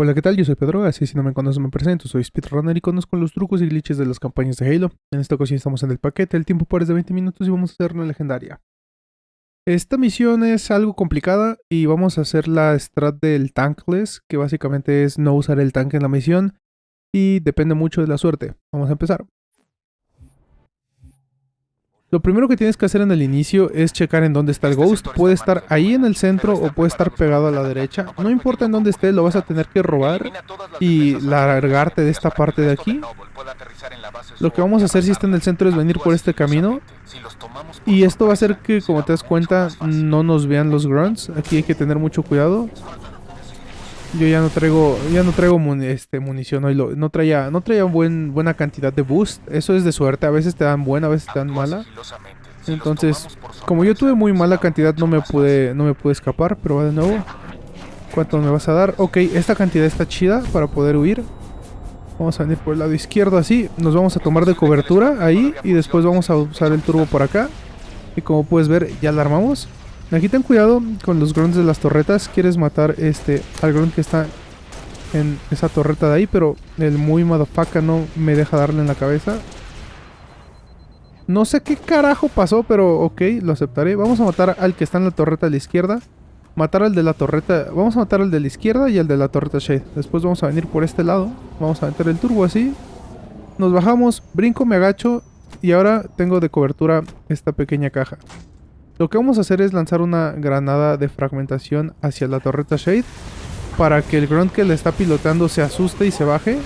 Hola, ¿qué tal? Yo soy Pedro, así si no me conoces me presento, soy speedrunner y conozco los trucos y glitches de las campañas de Halo. En esta ocasión estamos en el paquete, el tiempo para es de 20 minutos y vamos a hacer una legendaria. Esta misión es algo complicada y vamos a hacer la strat del tankless, que básicamente es no usar el tanque en la misión y depende mucho de la suerte. Vamos a empezar. Lo primero que tienes que hacer en el inicio es checar en dónde está el Ghost. Puede estar ahí en el centro o puede estar pegado a la derecha. No importa en dónde esté, lo vas a tener que robar y largarte de esta parte de aquí. Lo que vamos a hacer si está en el centro es venir por este camino. Y esto va a hacer que, como te das cuenta, no nos vean los grunts. Aquí hay que tener mucho cuidado. Yo ya no traigo, ya no traigo este, munición hoy. no traía, no traía buen, buena cantidad de boost. Eso es de suerte. A veces te dan buena, a veces te dan mala. Entonces, como yo tuve muy mala cantidad, no me pude, no me pude escapar. Pero va de nuevo. ¿Cuánto me vas a dar? Ok, esta cantidad está chida para poder huir. Vamos a venir por el lado izquierdo así. Nos vamos a tomar de cobertura ahí. Y después vamos a usar el turbo por acá. Y como puedes ver, ya la armamos. Aquí ten cuidado con los grunts de las torretas. Quieres matar este al grunt que está en esa torreta de ahí, pero el muy motherfucker no me deja darle en la cabeza. No sé qué carajo pasó, pero ok, lo aceptaré. Vamos a matar al que está en la torreta a la izquierda. Matar al de la torreta... Vamos a matar al de la izquierda y al de la torreta Shade. Después vamos a venir por este lado. Vamos a meter el turbo así. Nos bajamos, brinco, me agacho. Y ahora tengo de cobertura esta pequeña caja. Lo que vamos a hacer es lanzar una granada de fragmentación hacia la torreta Shade para que el grunt que le está pilotando se asuste y se baje.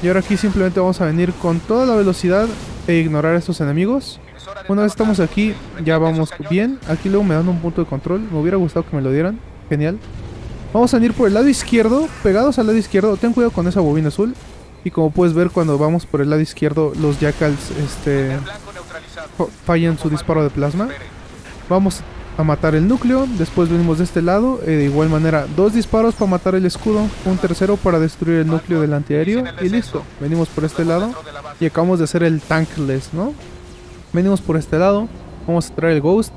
Y ahora aquí simplemente vamos a venir con toda la velocidad e ignorar a estos enemigos. Una vez estamos aquí, ya vamos bien. Aquí luego me dan un punto de control. Me hubiera gustado que me lo dieran. Genial. Vamos a venir por el lado izquierdo, pegados al lado izquierdo. Ten cuidado con esa bobina azul. Y como puedes ver, cuando vamos por el lado izquierdo, los jackals este, fallan su disparo de plasma. Vamos a matar el núcleo, después venimos de este lado, eh, de igual manera dos disparos para matar el escudo, un tercero para destruir el núcleo del antiaéreo y listo, venimos por este lado y acabamos de hacer el tankless, ¿no? Venimos por este lado, vamos a traer el ghost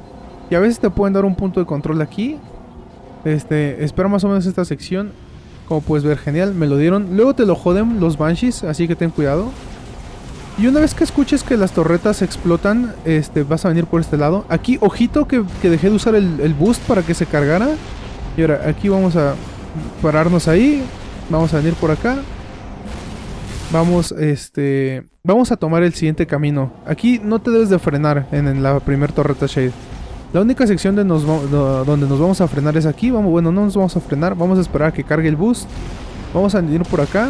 y a veces te pueden dar un punto de control aquí, este, espero más o menos esta sección, como puedes ver genial, me lo dieron, luego te lo joden los banshees, así que ten cuidado. Y una vez que escuches que las torretas explotan, este, vas a venir por este lado. Aquí, ojito que, dejé de usar el, boost para que se cargara. Y ahora, aquí vamos a pararnos ahí. Vamos a venir por acá. Vamos, este... Vamos a tomar el siguiente camino. Aquí no te debes de frenar en, la primer torreta Shade. La única sección de nos, donde nos vamos a frenar es aquí. Vamos, bueno, no nos vamos a frenar. Vamos a esperar a que cargue el boost. Vamos a venir por acá.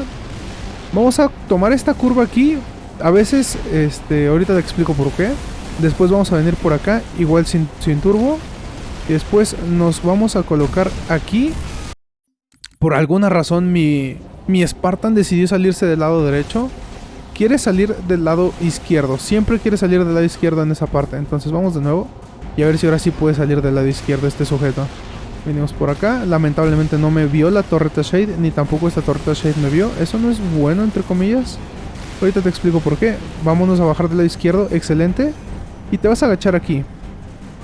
Vamos a tomar esta curva aquí a veces, este, ahorita te explico por qué. Después vamos a venir por acá, igual sin, turbo. Y después nos vamos a colocar aquí. Por alguna razón mi, mi Spartan decidió salirse del lado derecho. Quiere salir del lado izquierdo. Siempre quiere salir del lado izquierdo en esa parte. Entonces vamos de nuevo. Y a ver si ahora sí puede salir del lado izquierdo este sujeto. Venimos por acá. Lamentablemente no me vio la torreta Shade. Ni tampoco esta torreta Shade me vio. Eso no es bueno, entre comillas. Ahorita te explico por qué. Vámonos a bajar del lado izquierdo. Excelente. Y te vas a agachar aquí.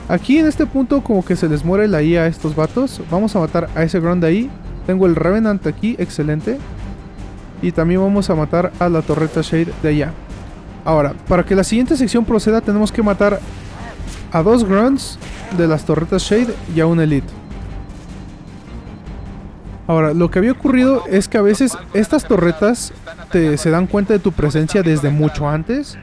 Aquí en este punto como que se les muere la IA a estos vatos. Vamos a matar a ese ground de ahí. Tengo el Revenant aquí. Excelente. Y también vamos a matar a la torreta Shade de allá. Ahora, para que la siguiente sección proceda tenemos que matar a dos grunts de las torretas Shade y a un Elite. Ahora, lo que había ocurrido es que a veces estas torretas te, se dan cuenta de tu presencia desde mucho antes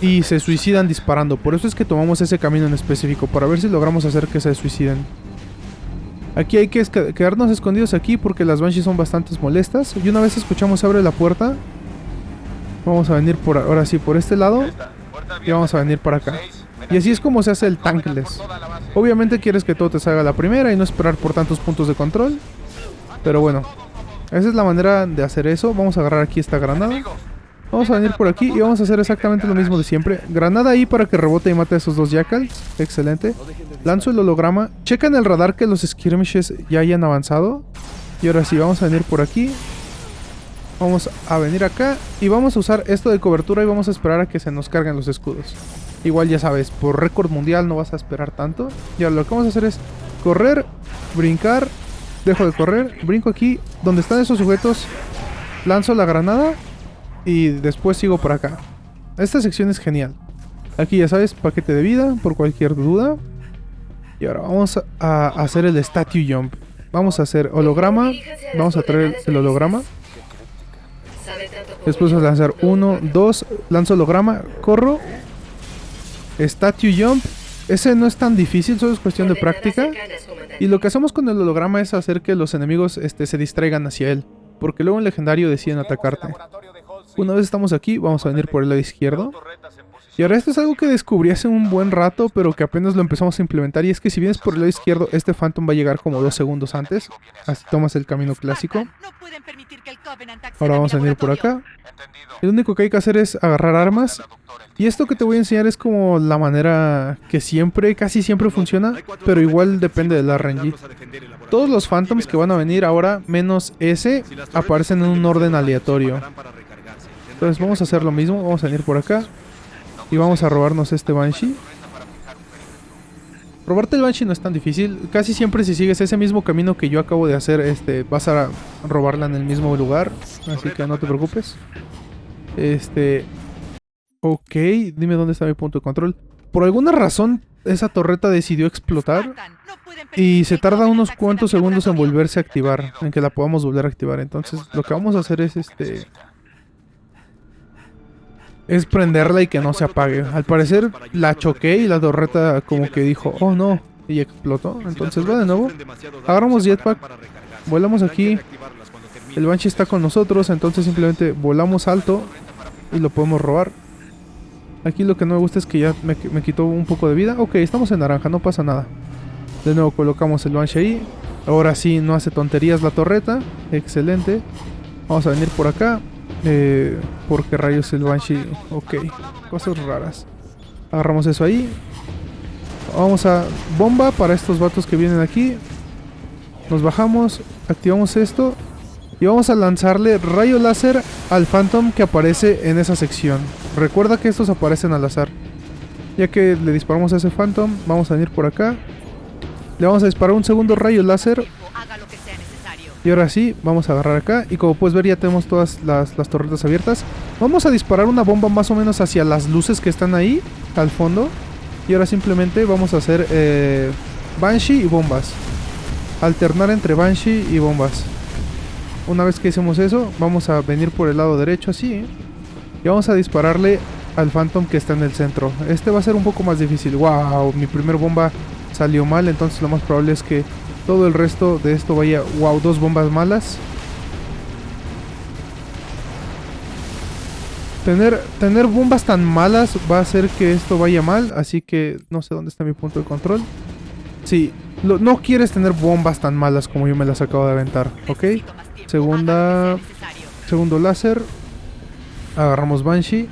y se suicidan disparando. Por eso es que tomamos ese camino en específico, para ver si logramos hacer que se suiciden. Aquí hay que quedarnos escondidos aquí porque las Banshees son bastante molestas. Y una vez escuchamos abre la puerta, vamos a venir por ahora sí por este lado y vamos a venir para acá. Y así es como se hace el tankless. Obviamente quieres que todo te salga a la primera y no esperar por tantos puntos de control. Pero bueno, esa es la manera de hacer eso. Vamos a agarrar aquí esta granada. Vamos a venir por aquí y vamos a hacer exactamente lo mismo de siempre. Granada ahí para que rebote y mate a esos dos jackals. Excelente. Lanzo el holograma. Checa en el radar que los skirmishes ya hayan avanzado. Y ahora sí, vamos a venir por aquí. Vamos a venir acá y vamos a usar esto de cobertura y vamos a esperar a que se nos carguen los escudos. Igual ya sabes, por récord mundial no vas a esperar tanto. Y ahora lo que vamos a hacer es correr, brincar dejo de correr, brinco aquí, donde están esos sujetos, lanzo la granada y después sigo por acá. Esta sección es genial. Aquí ya sabes, paquete de vida por cualquier duda. Y ahora vamos a hacer el statue jump. Vamos a hacer holograma. Vamos a traer el holograma. Después a lanzar uno, dos, lanzo holograma, corro. Statue jump. Ese no es tan difícil, solo es cuestión de práctica. Y lo que hacemos con el holograma es hacer que los enemigos este, se distraigan hacia él. Porque luego en legendario deciden atacarte. Una vez estamos aquí, vamos a venir por el lado izquierdo. Y ahora esto es algo que descubrí hace un buen rato, pero que apenas lo empezamos a implementar. Y es que si vienes por el lado izquierdo, este Phantom va a llegar como dos segundos antes. Así tomas el camino clásico. Ahora vamos a venir por acá. Lo único que hay que hacer es agarrar armas. Y esto que te voy a enseñar es como la manera que siempre, casi siempre funciona, pero igual depende de la RNG. Todos los Phantoms que van a venir ahora, menos ese, aparecen en un orden aleatorio. Entonces vamos a hacer lo mismo, vamos a venir por acá. Y vamos a robarnos este Banshee. Robarte el Banshee no es tan difícil. Casi siempre si sigues ese mismo camino que yo acabo de hacer, este, vas a robarla en el mismo lugar. Así que no te preocupes. Este... Ok, dime dónde está mi punto de control. Por alguna razón, esa torreta decidió explotar. Y se tarda unos cuantos segundos en volverse a activar. En que la podamos volver a activar. Entonces, lo que vamos a hacer es este es prenderla y que no se apague. Al parecer la choqué y la torreta como que dijo, oh no, y explotó. Entonces va de nuevo. Agarramos jetpack, volamos aquí. El Banshee está con nosotros, entonces simplemente volamos alto y lo podemos robar. Aquí lo que no me gusta es que ya me, me quitó un poco de vida. Ok, estamos en naranja, no pasa nada. De nuevo colocamos el Banshee ahí. Ahora sí, no hace tonterías la torreta. Excelente. Vamos a venir por acá. Eh, ¿Por qué rayos el Banshee? Ok, cosas raras. Agarramos eso ahí. Vamos a bomba para estos vatos que vienen aquí. Nos bajamos, activamos esto. Y vamos a lanzarle rayo láser al Phantom que aparece en esa sección. Recuerda que estos aparecen al azar. Ya que le disparamos a ese Phantom, vamos a venir por acá. Le vamos a disparar un segundo rayo láser y ahora sí, vamos a agarrar acá. Y como puedes ver ya tenemos todas las, torretas abiertas. Vamos a disparar una bomba más o menos hacia las luces que están ahí, al fondo. Y ahora simplemente vamos a hacer eh, Banshee y bombas. Alternar entre Banshee y bombas. Una vez que hicimos eso, vamos a venir por el lado derecho así. ¿eh? Y vamos a dispararle al Phantom que está en el centro. Este va a ser un poco más difícil. ¡Wow! Mi primer bomba salió mal, entonces lo más probable es que todo el resto de esto vaya... Wow, dos bombas malas. Tener, tener bombas tan malas va a hacer que esto vaya mal. Así que no sé dónde está mi punto de control. Sí, no quieres tener bombas tan malas como yo me las acabo de aventar. ¿Ok? Segunda... Segundo láser. Agarramos Banshee.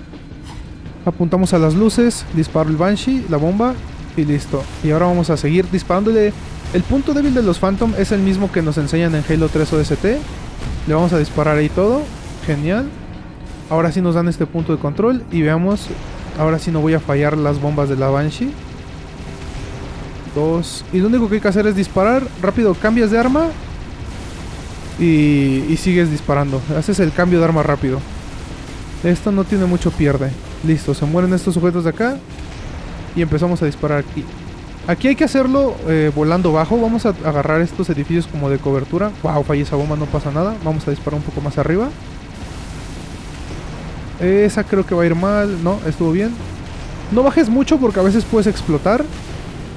Apuntamos a las luces. Disparo el Banshee, la bomba. Y listo. Y ahora vamos a seguir disparándole el punto débil de los Phantom es el mismo que nos enseñan en Halo 3 OST. Le vamos a disparar ahí todo. Genial. Ahora sí nos dan este punto de control. Y veamos. Ahora sí no voy a fallar las bombas de la Banshee. Dos. Y lo único que hay que hacer es disparar. Rápido cambias de arma. Y, y sigues disparando. Haces el cambio de arma rápido. Esto no tiene mucho pierde. Listo, se mueren estos sujetos de acá. Y empezamos a disparar aquí. Aquí hay que hacerlo eh, volando bajo. Vamos a agarrar estos edificios como de cobertura. Wow, fallé esa bomba, no pasa nada. Vamos a disparar un poco más arriba. Esa creo que va a ir mal. No, estuvo bien. No bajes mucho porque a veces puedes explotar.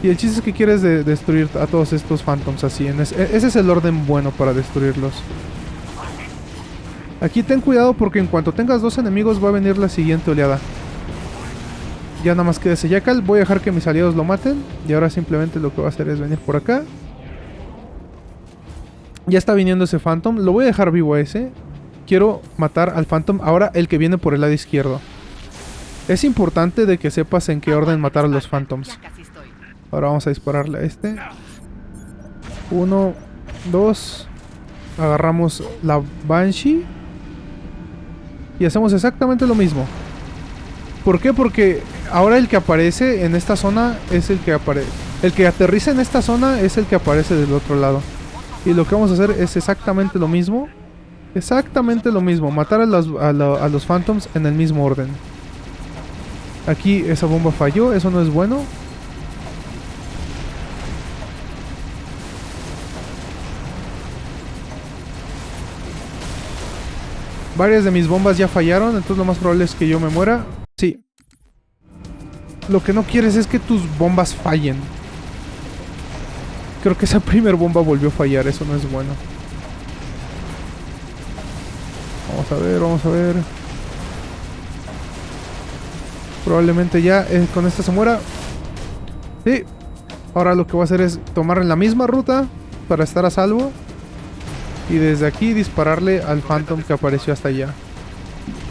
Y el chiste es que quieres destruir a todos estos phantoms así. E, ese es el orden bueno para destruirlos. Aquí ten cuidado porque en cuanto tengas dos enemigos va a venir la siguiente oleada. Ya nada más queda ese Jackal. Voy a dejar que mis aliados lo maten. Y ahora simplemente lo que voy a hacer es venir por acá. Ya está viniendo ese Phantom. Lo voy a dejar vivo a ese. Quiero matar al Phantom. Ahora el que viene por el lado izquierdo. Es importante de que sepas en qué orden matar a los Phantoms. Ahora vamos a dispararle a este. Uno, dos. Agarramos la Banshee. Y hacemos exactamente lo mismo. ¿Por qué? Porque ahora el que aparece en esta zona es el que aparece. El que aterriza en esta zona es el que aparece del otro lado. Y lo que vamos a hacer es exactamente lo mismo. Exactamente lo mismo. Matar a, la- a los Phantoms en el mismo orden. Aquí esa bomba falló. Eso no es bueno. Varias de mis bombas ya fallaron. Entonces lo más probable es que yo me muera. Lo que no quieres es que tus bombas fallen. Creo que esa primer bomba volvió a fallar. Eso no es bueno. Vamos a ver, vamos a ver. Probablemente ya eh, con esta se muera. Sí. Ahora lo que voy a hacer es tomar la misma ruta para estar a salvo. Y desde aquí dispararle al Phantom que apareció hasta allá.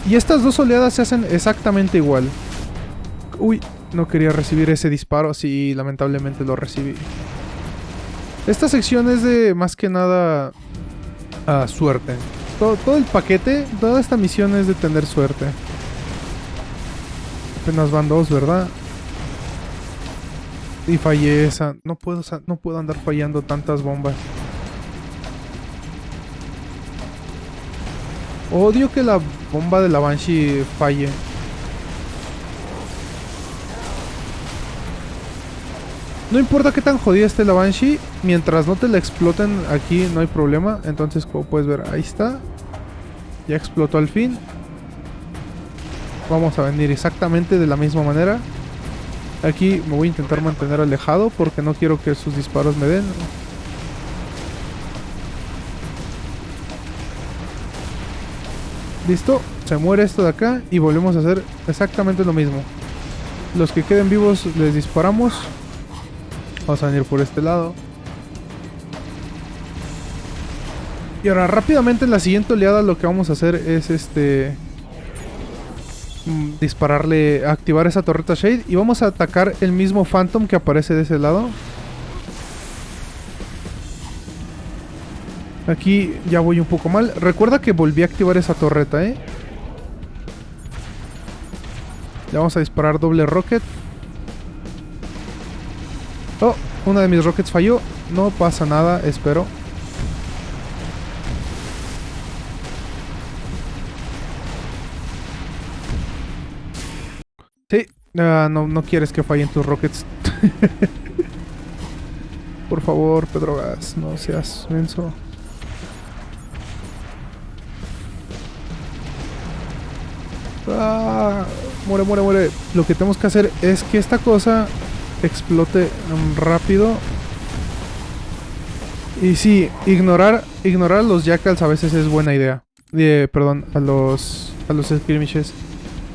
Y estas dos oleadas se hacen exactamente igual. Uy, no quería recibir ese disparo. Sí, lamentablemente lo recibí. Esta sección es de más que nada ah, suerte. Todo, el paquete, toda esta misión es de tener suerte. Apenas van dos, ¿verdad? Y fallé esa. No puedo, no puedo andar fallando tantas bombas. Odio que la bomba de la Banshee falle. No importa qué tan jodida esté la Banshee, mientras no te la exploten aquí no hay problema. Entonces, como puedes ver, ahí está. Ya explotó al fin. Vamos a venir exactamente de la misma manera. Aquí me voy a intentar mantener alejado porque no quiero que sus disparos me den. Listo, se muere esto de acá y volvemos a hacer exactamente lo mismo. Los que queden vivos les disparamos. Vamos a venir por este lado. Y ahora rápidamente en la siguiente oleada lo que vamos a hacer es este mm, dispararle, activar esa torreta Shade y vamos a atacar el mismo Phantom que aparece de ese lado. Aquí ya voy un poco mal. Recuerda que volví a activar esa torreta, ¿eh? Le vamos a disparar doble rocket. Oh, una de mis rockets falló. No pasa nada, espero. Sí, ah, no, no quieres que fallen tus rockets. Por favor, Pedro Gas, no seas menso. Ah, muere, muere, muere. Lo que tenemos que hacer es que esta cosa explote mm, rápido. Y sí, ignorar, ignorar a los jackals a veces es buena idea. Eh, perdón, a los, a los skirmishes.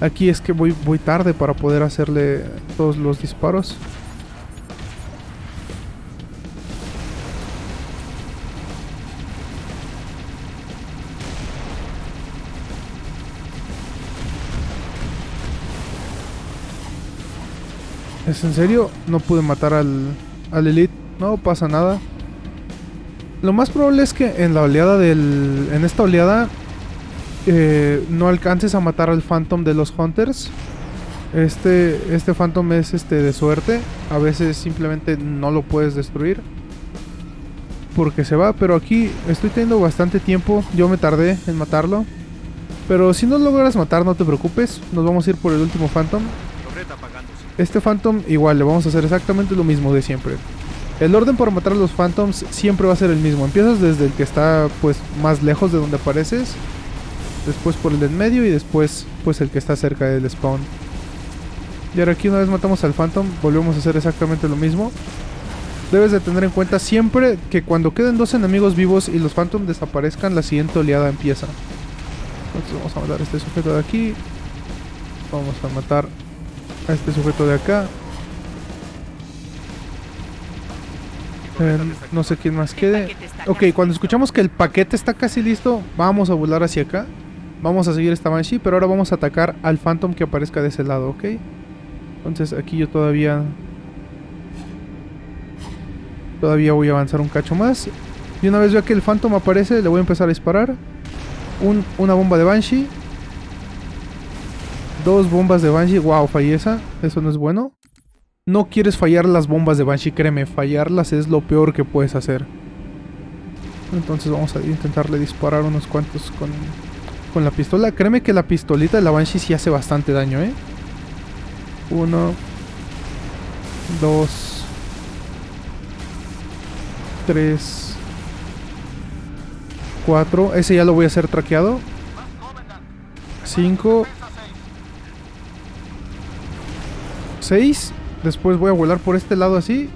Aquí es que voy, voy tarde para poder hacerle todos los disparos. ¿Es en serio? No pude matar al, al Elite. No pasa nada. Lo más probable es que en la oleada del... En esta oleada... eh, no alcances a matar al Phantom de los Hunters. Este, este Phantom es este de suerte. A veces simplemente no lo puedes destruir. Porque se va. Pero aquí estoy teniendo bastante tiempo. Yo me tardé en matarlo. Pero si no lo logras matar, no te preocupes. Nos vamos a ir por el último Phantom. Este Phantom igual, le vamos a hacer exactamente lo mismo de siempre. El orden para matar a los Phantoms siempre va a ser el mismo. Empiezas desde el que está pues más lejos de donde apareces. Después por el de en medio y después pues el que está cerca del spawn. Y ahora aquí una vez matamos al Phantom, volvemos a hacer exactamente lo mismo. Debes de tener en cuenta siempre que cuando queden dos enemigos vivos y los Phantom desaparezcan, la siguiente oleada empieza. Entonces vamos a matar a este sujeto de aquí. Vamos a matar a este sujeto de acá. Eh, no sé quién más quede. Ok, cuando escuchamos que el paquete está casi listo, vamos a volar hacia acá. Vamos a seguir esta Banshee, pero ahora vamos a atacar al Phantom que aparezca de ese lado, ¿ok? Entonces aquí yo todavía... Todavía voy a avanzar un cacho más. Y una vez vea que el Phantom aparece, le voy a empezar a disparar. Un- una bomba de Banshee. Dos bombas de Banshee. Wow, fallé esa. Eso no es bueno. No quieres fallar las bombas de Banshee, créeme. Fallarlas es lo peor que puedes hacer. Entonces vamos a intentarle disparar unos cuantos con, con la pistola. Créeme que la pistolita de la Banshee sí hace bastante daño, ¿eh? Uno. Dos. Tres. Cuatro. Ese ya lo voy a hacer traqueado. Cinco. Seis. Después voy a volar por este lado así.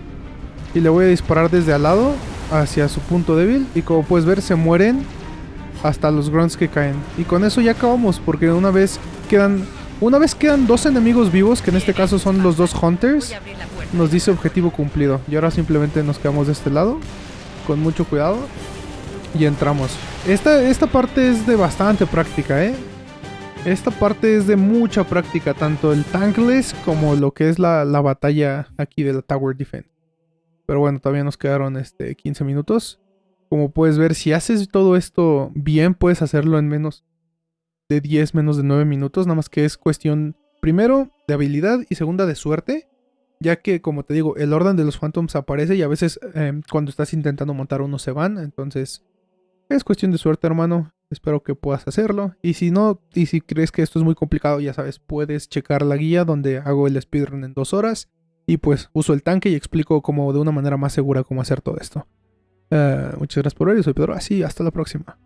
Y le voy a disparar desde al lado hacia su punto débil. Y como puedes ver, se mueren hasta los grunts que caen. Y con eso ya acabamos, porque una vez quedan. Una vez quedan dos enemigos vivos, que en este caso son los dos hunters, nos dice objetivo cumplido. Y ahora simplemente nos quedamos de este lado, con mucho cuidado, y entramos. Esta, esta parte es de bastante práctica, ¿eh? Esta parte es de mucha práctica, tanto el tankless como lo que es la, la batalla aquí de la Tower Defense. Pero bueno, todavía nos quedaron este, 15 minutos. Como puedes ver, si haces todo esto bien, puedes hacerlo en menos de 10, menos de 9 minutos. Nada más que es cuestión, primero, de habilidad y segunda, de suerte. Ya que, como te digo, el orden de los Phantoms aparece y a veces eh, cuando estás intentando montar uno se van. Entonces, es cuestión de suerte, hermano. Espero que puedas hacerlo. Y si no, y si crees que esto es muy complicado, ya sabes, puedes checar la guía donde hago el speedrun en dos horas. Y pues uso el tanque y explico como de una manera más segura cómo hacer todo esto. Uh, muchas gracias por ver, yo soy Pedro, así, hasta la próxima.